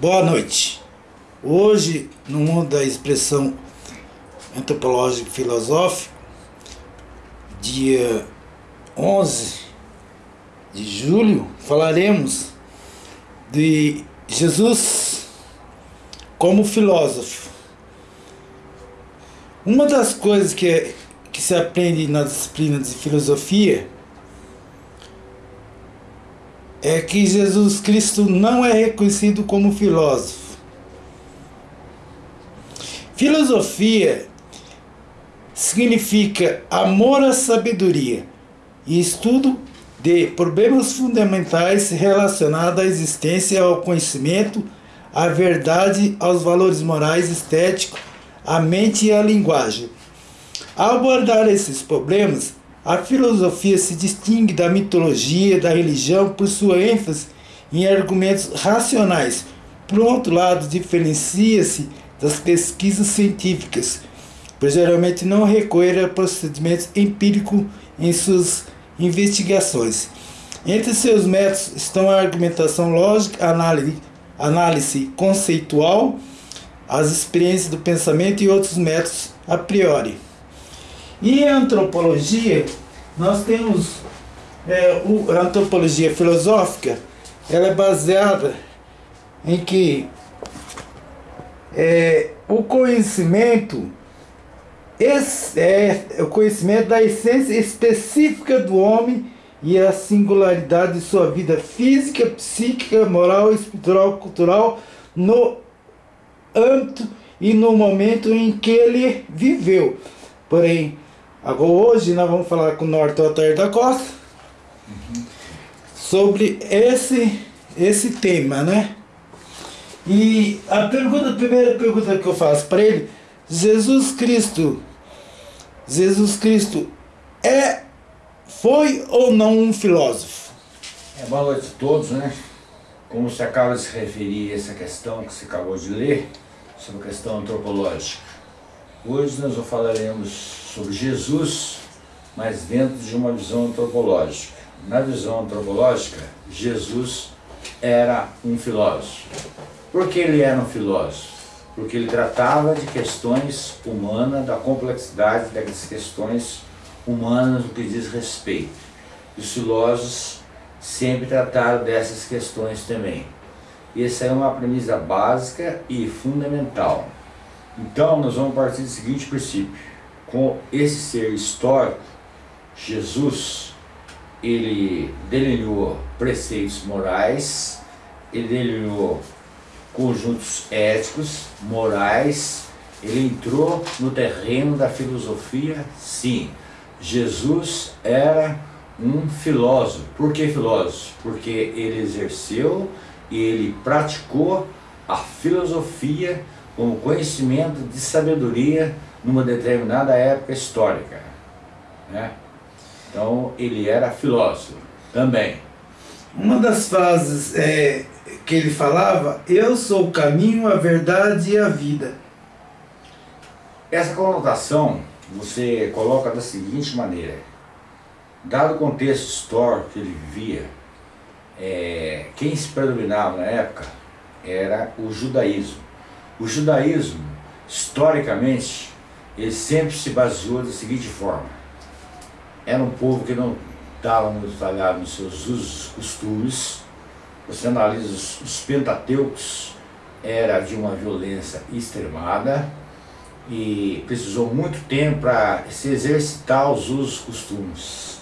Boa noite. Hoje, no mundo da expressão antropológica e filosófica, dia 11 de julho, falaremos de Jesus como filósofo. Uma das coisas que, que se aprende na disciplina de filosofia é que Jesus Cristo não é reconhecido como filósofo. Filosofia significa amor à sabedoria e estudo de problemas fundamentais relacionados à existência, ao conhecimento, à verdade, aos valores morais, estéticos, à mente e à linguagem. Ao abordar esses problemas, a filosofia se distingue da mitologia, da religião, por sua ênfase em argumentos racionais. Por outro lado, diferencia-se das pesquisas científicas, pois geralmente não recorre a procedimentos empíricos em suas investigações. Entre seus métodos estão a argumentação lógica, análise, análise conceitual, as experiências do pensamento e outros métodos a priori. E antropologia, nós temos é, o, a antropologia filosófica, ela é baseada em que é, o conhecimento esse é o conhecimento da essência específica do homem e a singularidade de sua vida física, psíquica, moral, espiritual, cultural no âmbito e no momento em que ele viveu. Porém, Agora hoje nós vamos falar com o Norton Altair da Costa sobre esse, esse tema, né? E a pergunta, a primeira pergunta que eu faço para ele, Jesus Cristo, Jesus Cristo é, foi ou não um filósofo? É, boa noite a todos, né? Como você acaba de se referir a essa questão que você acabou de ler, sobre a questão antropológica. Hoje nós falaremos sobre Jesus, mas dentro de uma visão antropológica. Na visão antropológica, Jesus era um filósofo. Por que ele era um filósofo? Porque ele tratava de questões humanas, da complexidade das questões humanas no que diz respeito. E os filósofos sempre trataram dessas questões também. Essa é uma premissa básica e fundamental. Então, nós vamos partir do seguinte princípio com esse ser histórico, Jesus, ele delineou preceitos morais, ele delineou conjuntos éticos, morais, ele entrou no terreno da filosofia, sim. Jesus era um filósofo. Por que filósofo? Porque ele exerceu e ele praticou a filosofia como conhecimento de sabedoria numa determinada época histórica. Né? Então ele era filósofo também. Uma das frases é, que ele falava, eu sou o caminho, a verdade e a vida. Essa conotação você coloca da seguinte maneira, dado o contexto histórico que ele vivia, é, quem se predominava na época era o judaísmo. O judaísmo, historicamente, ele sempre se baseou da seguinte forma. Era um povo que não estava muito talhado nos seus usos, costumes. Você analisa os, os Pentateucos, era de uma violência extremada e precisou muito tempo para se exercitar os usos costumes.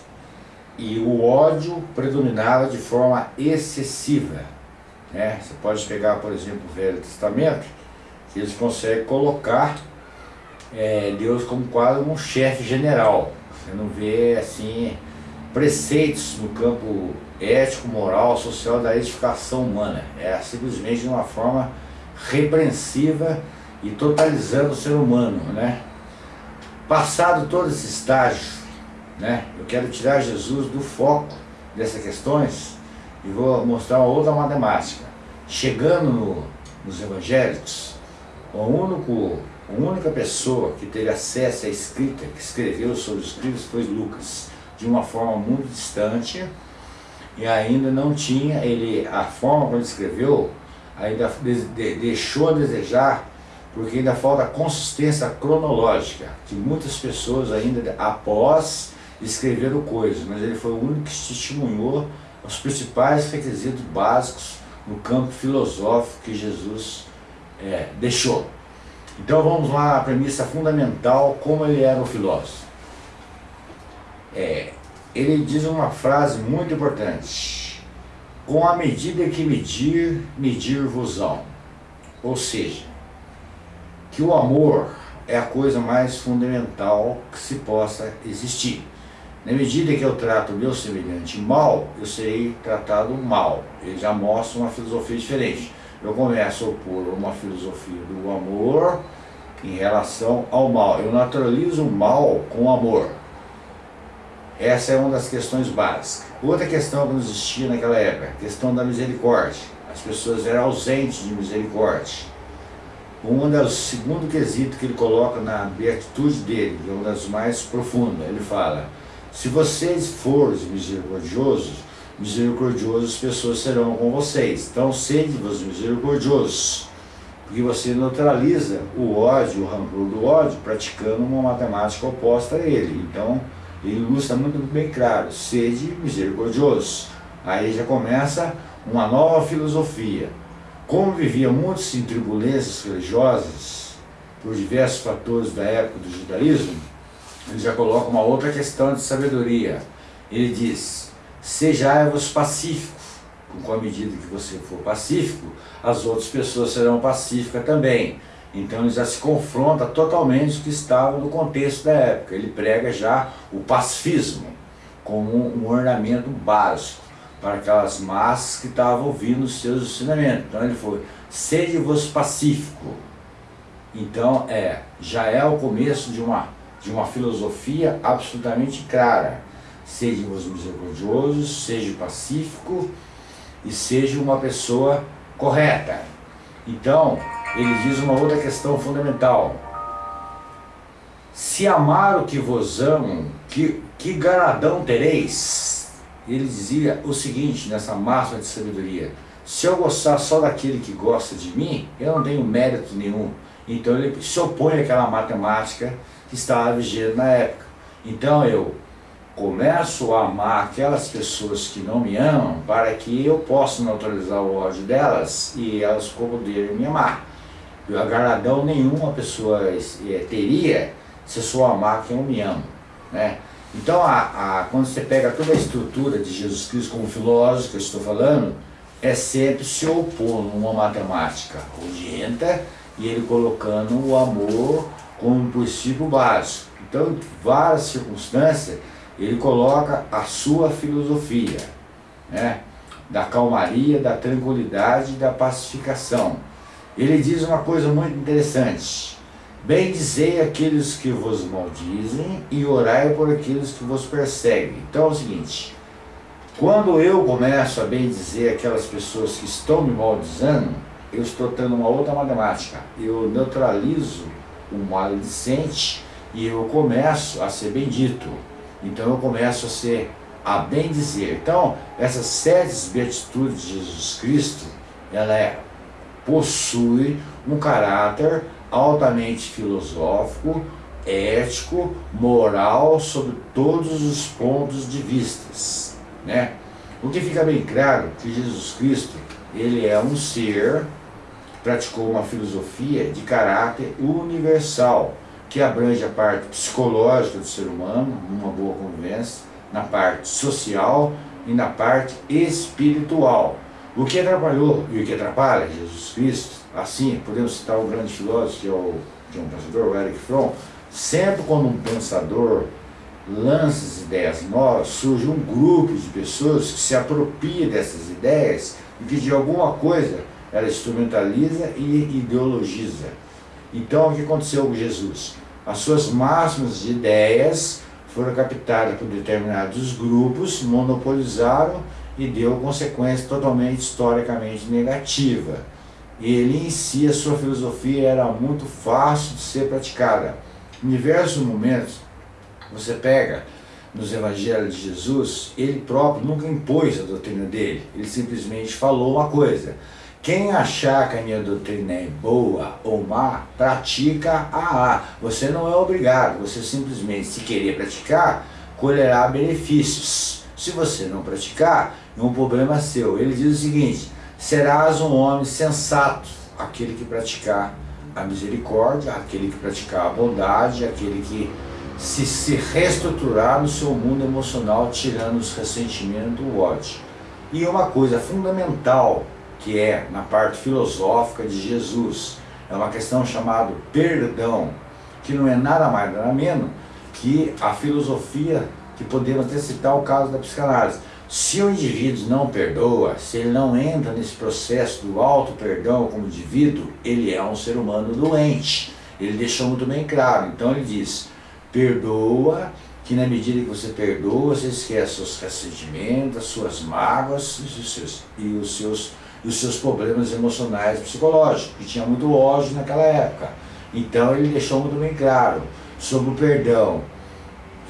E o ódio predominava de forma excessiva. Né? Você pode pegar, por exemplo, o Velho Testamento, eles conseguem colocar é, Deus como quase um chefe general. Você não vê assim preceitos no campo ético, moral, social da edificação humana. É simplesmente de uma forma repreensiva e totalizando o ser humano, né? Passado todo esse estágio, né? Eu quero tirar Jesus do foco dessas questões e vou mostrar uma outra matemática. Chegando no, nos evangélicos, o único a única pessoa que teve acesso à escrita, que escreveu sobre os livros, foi Lucas, de uma forma muito distante, e ainda não tinha, ele, a forma como ele escreveu, ainda deixou a desejar porque ainda falta consistência cronológica, que muitas pessoas ainda após escreveram coisas, mas ele foi o único que testemunhou os principais requisitos básicos no campo filosófico que Jesus é, deixou. Então vamos lá, a premissa fundamental, como ele era um filósofo. É, ele diz uma frase muito importante. Com a medida que medir, medir-vos-ão. Ou seja, que o amor é a coisa mais fundamental que se possa existir. Na medida que eu trato o meu semelhante mal, eu serei tratado mal. Ele já mostra uma filosofia diferente. Eu começo a opor uma filosofia do amor em relação ao mal. Eu naturalizo o mal com amor. Essa é uma das questões básicas. Outra questão que não existia naquela época, a questão da misericórdia. As pessoas eram ausentes de misericórdia. Um das segundo quesito que ele coloca na beatitude dele, que é uma das mais profundas, ele fala: se vocês forem misericordiosos, misericordiosos as pessoas serão com vocês. Então sede-vos misericordiosos, porque você neutraliza o ódio, o rancor do ódio, praticando uma matemática oposta a ele. Então ele ilustra muito bem claro, sede misericordioso. Aí já começa uma nova filosofia. Como vivia muitos em turbulências religiosas, por diversos fatores da época do judaísmo, ele já coloca uma outra questão de sabedoria. Ele diz, sejai-vos pacíficos, com a medida que você for pacífico, as outras pessoas serão pacíficas também. Então ele já se confronta totalmente com o que estava no contexto da época. Ele prega já o pacifismo como um ornamento básico para aquelas massas que estavam ouvindo os seus ensinamentos. Então ele foi, sede-vos pacífico. Então é, já é o começo de uma, de uma filosofia absolutamente clara. Sede-vos misericordiosos, seja pacífico e seja uma pessoa correta. Então, ele diz uma outra questão fundamental. Se amar o que vos amam, que, que galadão tereis? Ele dizia o seguinte nessa máxima de sabedoria. Se eu gostar só daquele que gosta de mim, eu não tenho mérito nenhum. Então ele se opõe àquela matemática que estava vigente na época. Então eu começo a amar aquelas pessoas que não me amam para que eu possa neutralizar o ódio delas e elas poderem me amar agradão nenhuma pessoa é, teria se só amar quem eu me amo. Né? Então, a, a, quando você pega toda a estrutura de Jesus Cristo como filósofo que eu estou falando, é sempre se opor numa matemática urgente e ele colocando o amor como princípio básico. Então, em várias circunstâncias, ele coloca a sua filosofia, né? da calmaria, da tranquilidade da pacificação ele diz uma coisa muito interessante. Bendizei aqueles que vos maldizem e orai por aqueles que vos perseguem. Então é o seguinte, quando eu começo a bendizer aquelas pessoas que estão me maldizendo, eu estou tendo uma outra matemática. Eu neutralizo o maledicente e eu começo a ser bendito. Então eu começo a ser a bendizer. Então, essas sete beatitudes de Jesus Cristo, ela é possui um caráter altamente filosófico, ético, moral, sobre todos os pontos de vistas. Né? O que fica bem claro que Jesus Cristo ele é um ser praticou uma filosofia de caráter universal, que abrange a parte psicológica do ser humano, numa boa convivência, na parte social e na parte espiritual. O que atrapalhou e o que atrapalha Jesus Cristo, assim, podemos citar um grande filósofo, que é o, é um pensador, o Eric Fromm, sempre quando um pensador lança ideias novas, surge um grupo de pessoas que se apropria dessas ideias e que de alguma coisa ela instrumentaliza e ideologiza. Então o que aconteceu com Jesus? As suas máximas de ideias foram captadas por determinados grupos, monopolizaram e deu consequência totalmente historicamente negativa. Ele em si, a sua filosofia era muito fácil de ser praticada. Em diversos momentos, você pega nos evangelhos de Jesus, ele próprio nunca impôs a doutrina dele, ele simplesmente falou uma coisa. Quem achar que a minha doutrina é boa ou má, pratica a A. Você não é obrigado, você simplesmente, se querer praticar, colherá benefícios. Se você não praticar, é um problema seu. Ele diz o seguinte, serás um homem sensato, aquele que praticar a misericórdia, aquele que praticar a bondade, aquele que se, se reestruturar no seu mundo emocional, tirando os ressentimentos do ódio. E uma coisa fundamental, que é na parte filosófica de Jesus, é uma questão chamada perdão, que não é nada mais nada menos que a filosofia que podemos até citar o caso da psicanálise. Se o indivíduo não perdoa, se ele não entra nesse processo do auto-perdão como indivíduo, ele é um ser humano doente. Ele deixou muito bem claro. Então ele diz, perdoa, que na medida que você perdoa, você esquece seus ressentimentos, as suas mágoas e os seus, e os seus, e os seus problemas emocionais e psicológicos, que tinha muito ódio naquela época. Então ele deixou muito bem claro sobre o perdão.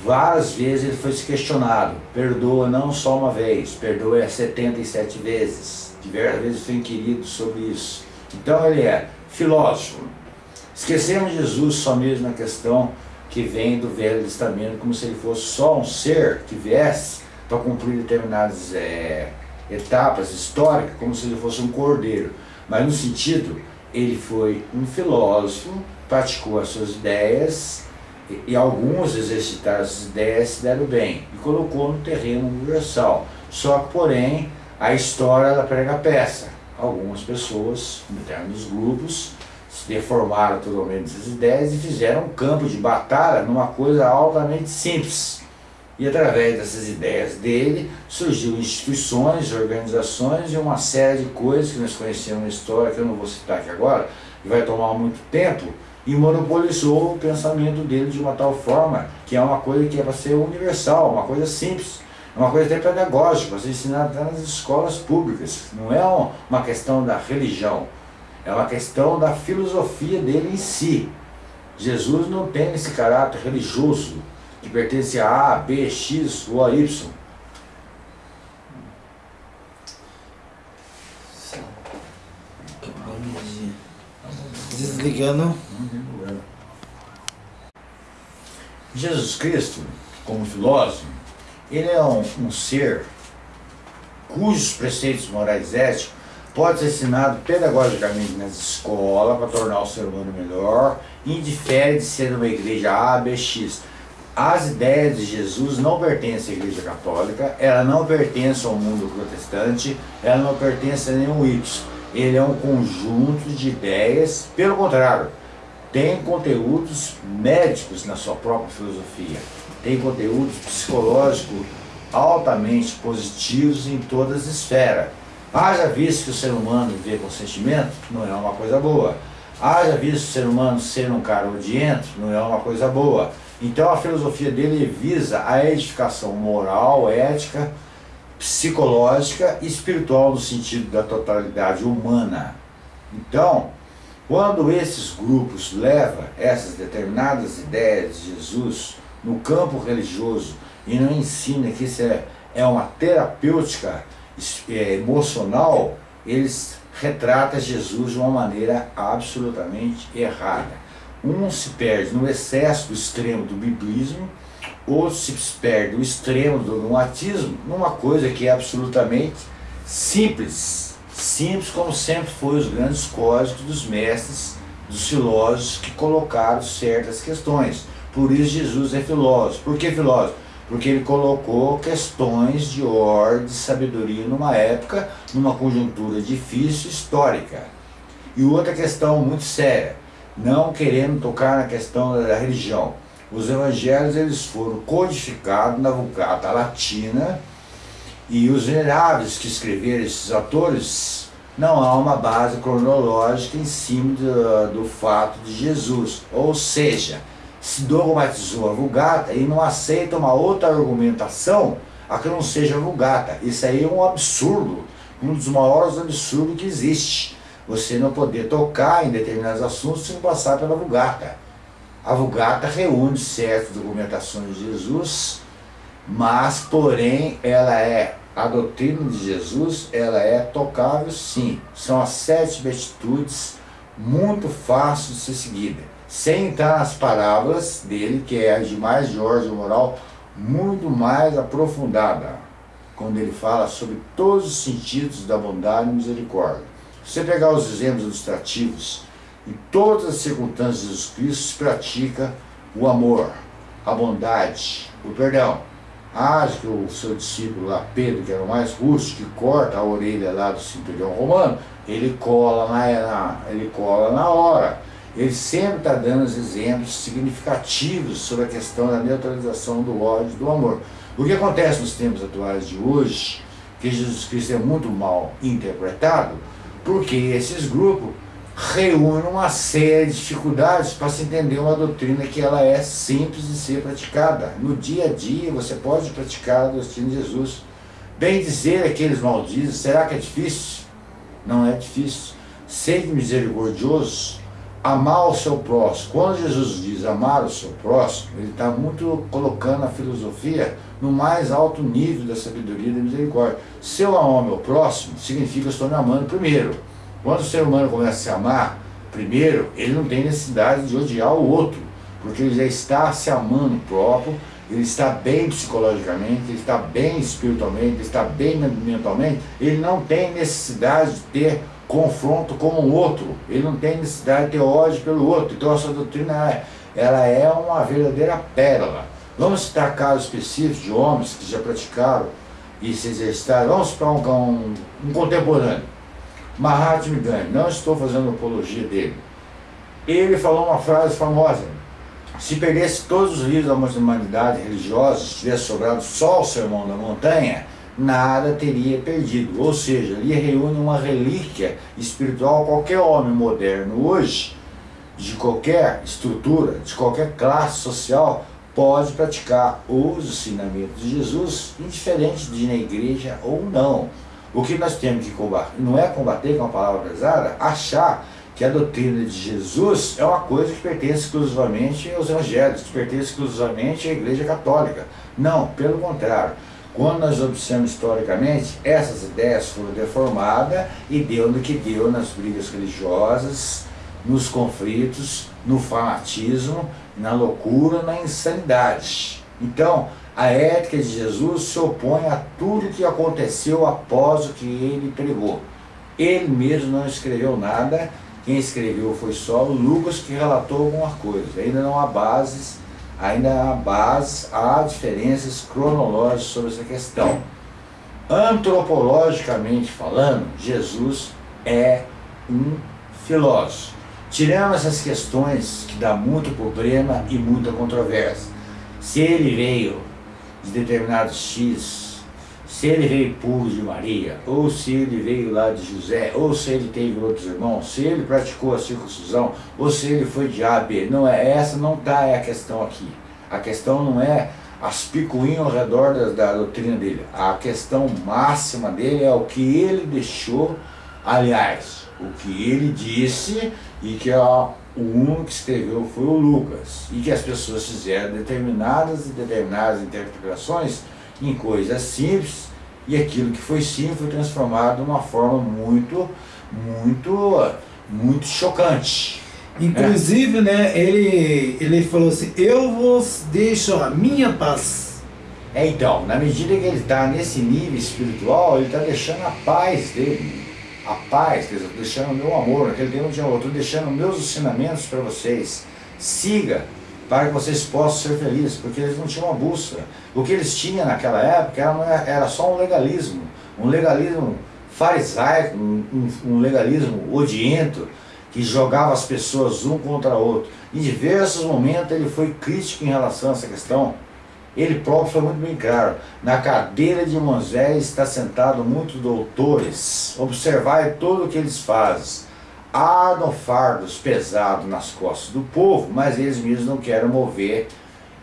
Várias vezes ele foi questionado, perdoa não só uma vez, perdoa 77 vezes. Diversas vezes foi inquirido sobre isso. Então ele é filósofo. Esquecemos Jesus só mesmo na questão que vem do Velho Testamento, como se ele fosse só um ser que viesse para cumprir determinadas é, etapas históricas, como se ele fosse um cordeiro. Mas no sentido, ele foi um filósofo, praticou as suas ideias, e, e alguns exercitaram essas ideias se deram bem, e colocou no terreno universal. Só que, porém, a história ela prega peça. Algumas pessoas, determinados grupos, deformaram totalmente essas ideias e fizeram um campo de batalha numa coisa altamente simples. E através dessas ideias dele, surgiu instituições, organizações e uma série de coisas que nós conhecemos na história, que eu não vou citar aqui agora, que vai tomar muito tempo, e monopolizou o pensamento dele de uma tal forma que é uma coisa que é para ser universal, uma coisa simples, uma coisa até pedagógica, para ser ensinada nas escolas públicas. Não é uma questão da religião, é uma questão da filosofia dele em si. Jesus não tem esse caráter religioso que pertence a A, B, X ou a Y. Desligando. Jesus Cristo, como filósofo, ele é um, um ser cujos preceitos morais éticos pode ser ensinado pedagogicamente nas escolas para tornar o ser humano melhor, indifere de ser uma igreja A, B, X. As ideias de Jesus não pertencem à igreja católica, ela não pertence ao mundo protestante, ela não pertence a nenhum Y. Ele é um conjunto de ideias, pelo contrário, tem conteúdos médicos na sua própria filosofia, tem conteúdos psicológicos altamente positivos em todas as esferas. Haja visto que o ser humano viver com sentimento, não é uma coisa boa. Haja visto o ser humano ser um cara odiento, não é uma coisa boa. Então a filosofia dele visa a edificação moral, ética, psicológica e espiritual no sentido da totalidade humana. Então, quando esses grupos levam essas determinadas ideias de Jesus no campo religioso e não ensina que isso é, é uma terapêutica é, emocional, eles retratam Jesus de uma maneira absolutamente errada. Um se perde no excesso extremo do biblismo, outro se perde no extremo do dogmatismo, numa coisa que é absolutamente simples. Simples como sempre foi os grandes códigos dos mestres, dos filósofos que colocaram certas questões. Por isso Jesus é filósofo. Por que filósofo? porque ele colocou questões de ordem, de sabedoria numa época, numa conjuntura difícil, histórica. E outra questão muito séria, não querendo tocar na questão da religião. Os evangelhos eles foram codificados na Vulgata Latina e os veneráveis que escreveram esses autores não há uma base cronológica em cima do, do fato de Jesus. Ou seja, se dogmatizou a Vulgata e não aceita uma outra argumentação a que não seja Vulgata. Isso aí é um absurdo, um dos maiores absurdos que existe. Você não poder tocar em determinados assuntos sem passar pela Vulgata. A Vulgata reúne certas documentações de Jesus, mas, porém, ela é a doutrina de Jesus ela é tocável sim. São as sete beatitudes muito fáceis de ser seguida. Sem entrar nas parábolas dele, que é a de mais ordem moral, muito mais aprofundada, quando ele fala sobre todos os sentidos da bondade e misericórdia. Você pegar os exemplos ilustrativos, em todas as circunstâncias de Jesus Cristo se pratica o amor, a bondade, o perdão. Ah, que o seu discípulo lá, Pedro, que era o mais rústico, que corta a orelha lá do cinturão romano, ele cola na, ele cola na hora. Ele sempre está dando os exemplos significativos sobre a questão da neutralização do ódio e do amor. O que acontece nos tempos atuais de hoje, que Jesus Cristo é muito mal interpretado, porque esses grupos reúne uma série de dificuldades para se entender uma doutrina que ela é simples de ser praticada. No dia a dia você pode praticar a doutrina de Jesus. Bem dizer aqueles malditos, será que é difícil? Não é difícil. Ser misericordioso, amar o seu próximo. Quando Jesus diz amar o seu próximo, ele está muito colocando a filosofia no mais alto nível da sabedoria e da misericórdia. Se eu amo o meu próximo, significa que eu estou me amando primeiro. Quando o ser humano começa a se amar, primeiro, ele não tem necessidade de odiar o outro, porque ele já está se amando próprio, ele está bem psicologicamente, ele está bem espiritualmente, ele está bem mentalmente, ele não tem necessidade de ter confronto com o outro, ele não tem necessidade de ter ódio pelo outro. Então essa doutrina ela é uma verdadeira pérola. Vamos citar casos específicos de homens que já praticaram e se exercitaram. Vamos para um, um, um contemporâneo. Mahatma Gandhi, não estou fazendo apologia dele. Ele falou uma frase famosa, se perdesse todos os livros da humanidade religiosa, se tivesse sobrado só o Sermão da Montanha, nada teria perdido. Ou seja, ele reúne uma relíquia espiritual. Qualquer homem moderno hoje, de qualquer estrutura, de qualquer classe social, pode praticar os ensinamentos de Jesus, indiferente de ir na igreja ou não. O que nós temos que combater, não é combater com é a palavra pesada, achar que a doutrina de Jesus é uma coisa que pertence exclusivamente aos evangélicos, que pertence exclusivamente à igreja católica. Não, pelo contrário. Quando nós observamos historicamente, essas ideias foram deformadas e deu no que deu nas brigas religiosas, nos conflitos, no fanatismo, na loucura, na insanidade. Então, a ética de Jesus se opõe a tudo que aconteceu após o que ele pregou. Ele mesmo não escreveu nada, quem escreveu foi só o Lucas que relatou alguma coisa. Ainda não há bases, ainda há bases, há diferenças cronológicas sobre essa questão. Antropologicamente falando, Jesus é um filósofo. Tirando essas questões que dá muito problema e muita controvérsia. Se ele veio de determinado X, se ele veio puro de Maria, ou se ele veio lá de José, ou se ele teve outros irmãos, se ele praticou a circuncisão, ou se ele foi de A, B. Não é, essa não está é a questão aqui. A questão não é as picuinhas ao redor da, da doutrina dele. A questão máxima dele é o que ele deixou, aliás, o que ele disse e que é o único que escreveu foi o Lucas, e que as pessoas fizeram determinadas e determinadas interpretações em coisas simples, e aquilo que foi simples foi transformado de uma forma muito, muito, muito chocante. Inclusive, né, ele, ele falou assim, eu vos deixo a minha paz. É, então, na medida que ele está nesse nível espiritual, ele está deixando a paz dele a paz, deixando o meu amor, naquele tempo tinha outro, deixando meus ensinamentos para vocês. Siga, para que vocês possam ser felizes, porque eles não tinham uma bússola. O que eles tinham naquela época era, era só um legalismo, um legalismo farisaico, um, um legalismo odiento, que jogava as pessoas um contra o outro. Em diversos momentos ele foi crítico em relação a essa questão. Ele próprio foi muito bem claro. Na cadeira de Moisés está sentado muitos doutores. Observai tudo o que eles fazem. Ardam fardos pesados nas costas do povo, mas eles mesmos não querem mover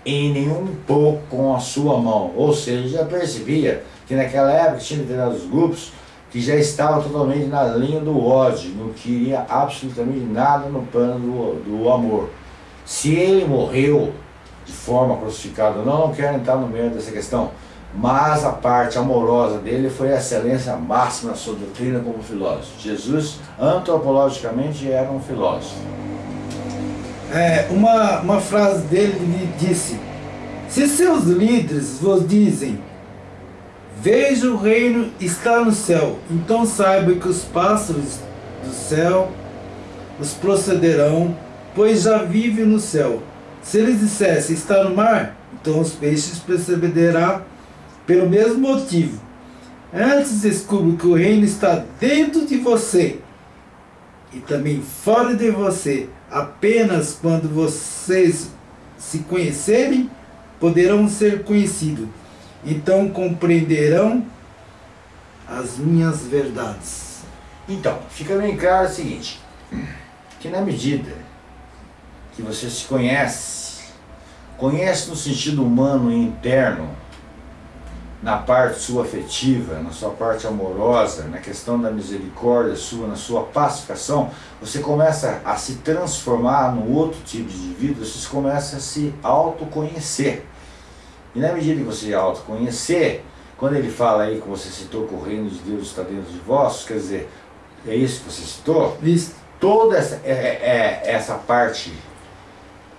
em nenhum pouco com a sua mão. Ou seja, já percebia que naquela época tinha determinados grupos que já estavam totalmente na linha do ódio, não queria absolutamente nada no plano do, do amor. Se ele morreu de forma crucificada não, não quero entrar no meio dessa questão. mas a parte amorosa dele foi a excelência máxima da sua doutrina como filósofo. Jesus, antropologicamente, era um filósofo. É, uma, uma frase dele lhe disse: Se seus líderes vos dizem, veja o reino está no céu, então saiba que os pássaros do céu os procederão, pois já vivem no céu. Se eles dissessem está no mar, então os peixes procederão pelo mesmo motivo. Antes descubra que o reino está dentro de você e também fora de você. Apenas quando vocês se conhecerem, poderão ser conhecidos. Então compreenderão as minhas verdades. Então, fica bem claro o seguinte, que na medida que você se conhece, conhece no sentido humano e interno, na parte sua afetiva, na sua parte amorosa, na questão da misericórdia sua, na sua pacificação, você começa a se transformar num outro tipo de vida, você começa a se autoconhecer. E na medida que você autoconhecer, quando ele fala aí que você citou que o reino de Deus está dentro de vós, quer dizer, é isso que você citou? Isso. Toda essa, é, é, essa parte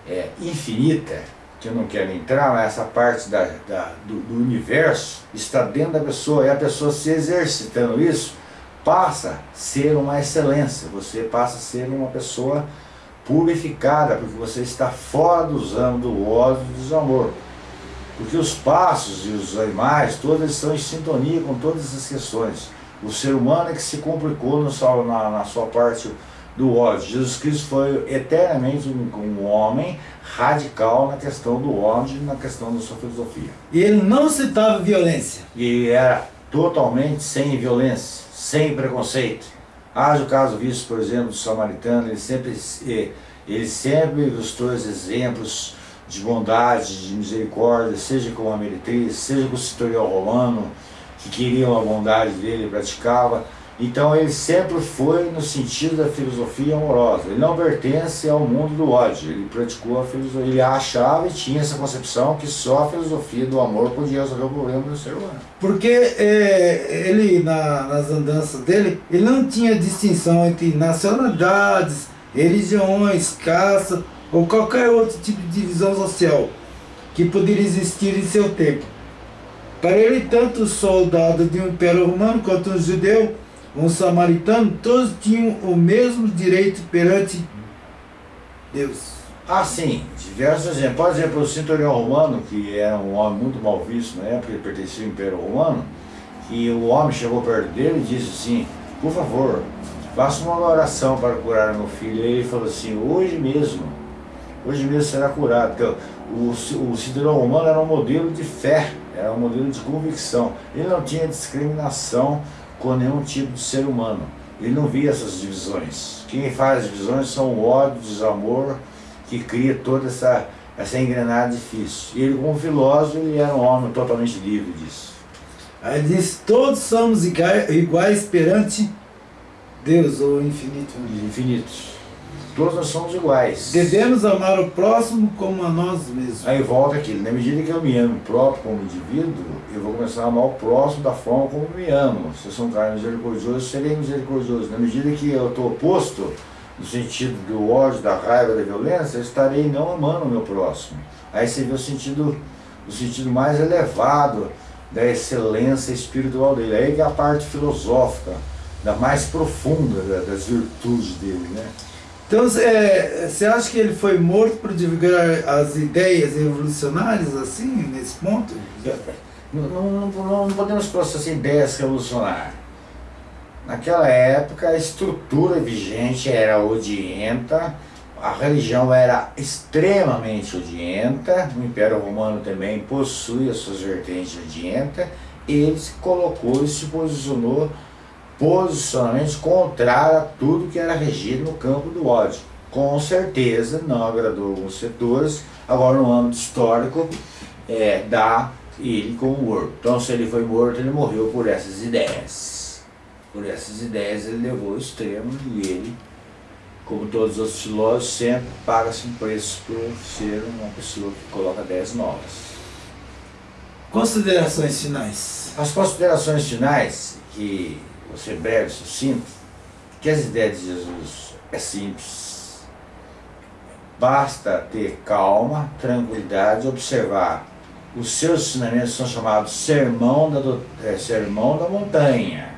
é, infinita que eu não quero entrar, mas essa parte da, da do, do, universo está dentro da pessoa, e a pessoa se exercitando isso, passa a ser uma excelência, você passa a ser uma pessoa purificada, porque você está fora dos anos do ódio e do desamor. Porque os passos e os animais, todos estão em sintonia com todas essas questões. O ser humano é que se complicou no, na, na sua parte do ódio. Jesus Cristo foi eternamente um, um, homem radical na questão do ódio, na questão da sua filosofia. E ele não citava violência. E era totalmente sem violência, sem preconceito. Haja o caso visto, por exemplo, do samaritano, ele sempre, eh, ele sempre ilustrou os exemplos de bondade, de misericórdia, seja com a meretriz, seja com o citorial romano, que queriam a bondade dele e praticava. Então ele sempre foi no sentido da filosofia amorosa. Ele não pertence ao mundo do ódio. Ele praticou a filosofia. Ele achava e tinha essa concepção que só a filosofia do amor podia resolver o problema do ser humano. Porque é, ele, na, nas andanças dele, ele não tinha distinção entre nacionalidades, religiões, caça ou qualquer outro tipo de divisão social que poderia existir em seu tempo. Para ele, tanto o soldado de um império romano quanto um judeu um samaritano, todos tinham o mesmo direito perante Deus. Ah, sim, diversos exemplos. Por exemplo, o centurião romano, que era um homem muito mal visto na época, ele pertencia ao Império Romano, e o homem chegou perto dele e disse assim, por favor, faça uma oração para curar meu filho. E ele falou assim, hoje mesmo, hoje mesmo será curado. Então, o, o romano era um modelo de fé, era um modelo de convicção. Ele não tinha discriminação com nenhum tipo de ser humano. Ele não via essas divisões. Quem faz as divisões são o ódio, o desamor, que cria toda essa, essa engrenagem difícil. E ele, como filósofo, ele era um homem totalmente livre disso. Aí ele diz, todos somos iguais perante Deus, ou infinito. Infinitos. Todos nós somos iguais. Devemos amar o próximo como a nós mesmos. Aí volta aquilo, na medida que eu me amo próprio como indivíduo, eu vou começar a amar o próximo da forma como me amo. Se eu sou um cara misericordioso, serei misericordioso. Na medida que eu estou oposto, no sentido do ódio, da raiva, da violência, eu estarei não amando o meu próximo. Aí você vê o sentido, o sentido mais elevado da excelência espiritual dele. Aí é a parte filosófica, da mais profunda das virtudes dele, né? Então, é, você acha que ele foi morto por divulgar as ideias revolucionárias, assim, nesse ponto? Não, não, não, podemos processar ideias revolucionárias. Naquela época, a estrutura vigente era odienta, a religião era extremamente odienta, o Império Romano também possui as suas vertentes odientas, ele se colocou e se posicionou posicionamentos contrários a tudo que era regido no campo do ódio. Com certeza não agradou alguns setores, agora no âmbito histórico, é, dá ele como morto. Então se ele foi morto, ele morreu por essas ideias. Por essas ideias ele levou ao extremo e ele, como todos os filósofos, sempre paga-se um preço por ser uma pessoa que coloca ideias novas. Considerações finais. As considerações finais, que você breve, sucinto, que as ideias de Jesus é simples. Basta ter calma, tranquilidade, observar. Os seus ensinamentos são chamados sermão da, do, é, sermão da montanha.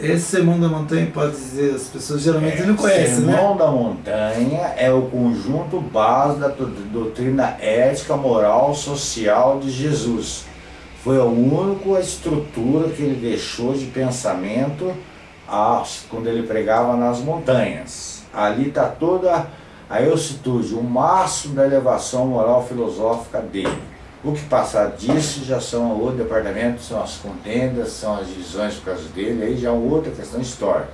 Esse sermão da montanha pode dizer, as pessoas geralmente É, não conhecem, né? Sermão da Montanha é o conjunto base da do- doutrina ética, moral, social de Jesus. Foi a única estrutura que ele deixou de pensamento ah, quando ele pregava nas montanhas. Ali está toda a eucitude, o máximo da elevação moral filosófica dele. O que passar disso já são outro departamento, são as contendas, são as divisões por causa dele, aí já é outra questão histórica.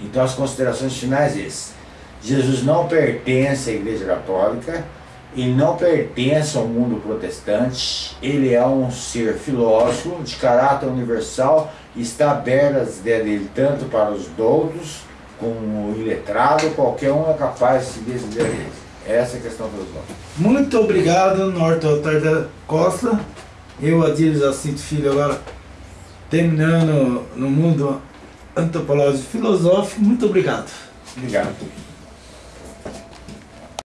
Então as considerações finais é esse. Jesus não pertence à Igreja Católica, ele não pertence ao mundo protestante, ele é um ser filósofo de caráter universal está aberto às ideias dele tanto para os doutos como o iletrado, qualquer um é capaz de seguir as ideias dele. Essa é a questão filosófica. Muito obrigado, Norte Altar da Costa. Eu, Adílio Jacinto Filho, agora terminando no mundo antropológico e filosófico. Muito obrigado. Obrigado.